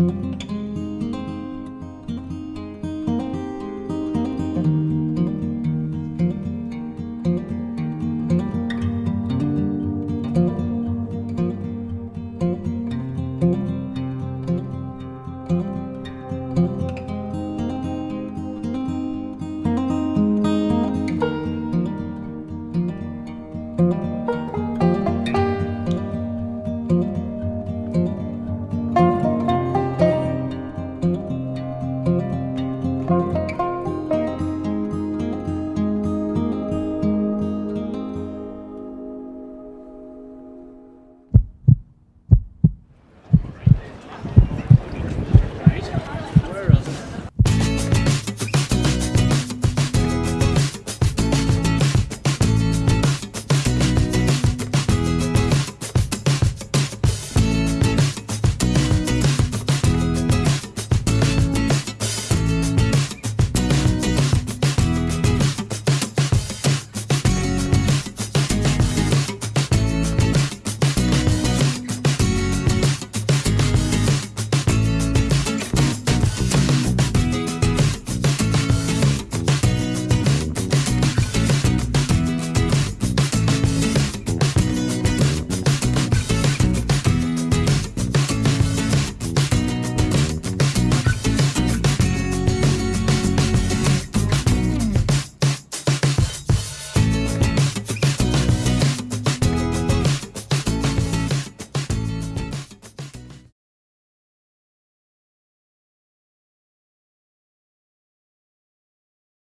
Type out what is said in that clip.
Música